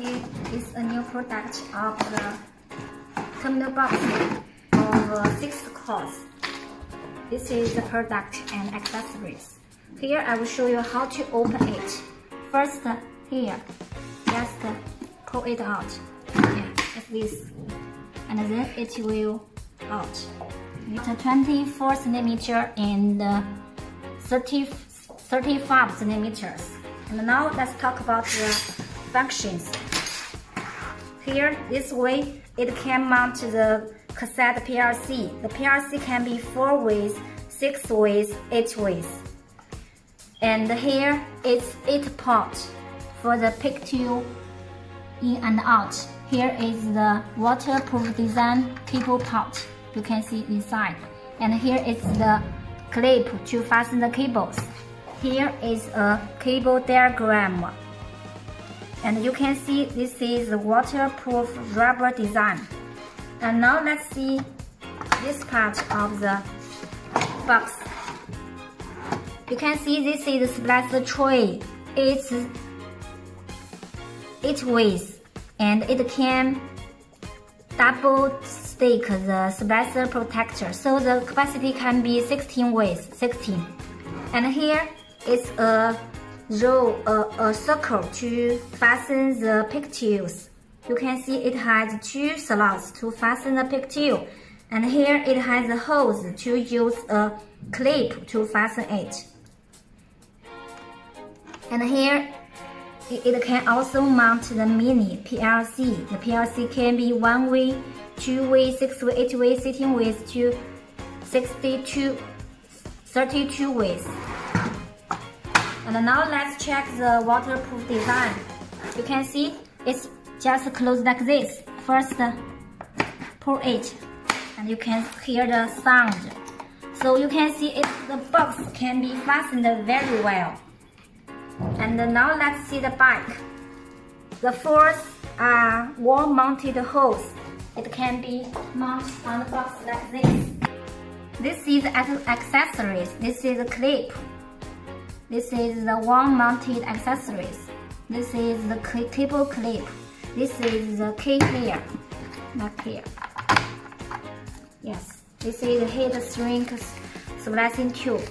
Here is a new product of the terminal box of uh, six cores. This is the product and accessories. Here I will show you how to open it. First, here, just pull it out. Yeah, like this. And then it will out. It's a 24 centimeter and uh, 30, 35 centimeters. And now let's talk about the functions. Here, this way, it can mount to the cassette PLC. The PLC can be 4 ways, 6 ways, 8 ways. And here, it's 8 port for the pick picture in and out. Here is the waterproof design cable port you can see inside. And here is the clip to fasten the cables. Here is a cable diagram. And you can see this is the waterproof rubber design. And now let's see this part of the box. You can see this is the splicer tray. It's eight ways and it can double stick the splicer protector so the capacity can be 16 ways 16 and here is a row a, a circle to fasten the pigtails you can see it has two slots to fasten the pigtail and here it has a hose to use a clip to fasten it and here it can also mount the mini PLC. The PLC can be one way, two way, six way, eight way, 16 ways to 62, 32 ways. And now let's check the waterproof design. You can see it's just closed like this. First, uh, pull it, and you can hear the sound. So you can see it, the box can be fastened very well. And now let's see the bike. The fourth are wall-mounted hose. It can be mounted on the box like this. This is accessories. This is a clip. This is the wall-mounted accessories. This is the cable clip. This is the key here, not here. Yes, this is the heat shrink splicing tube.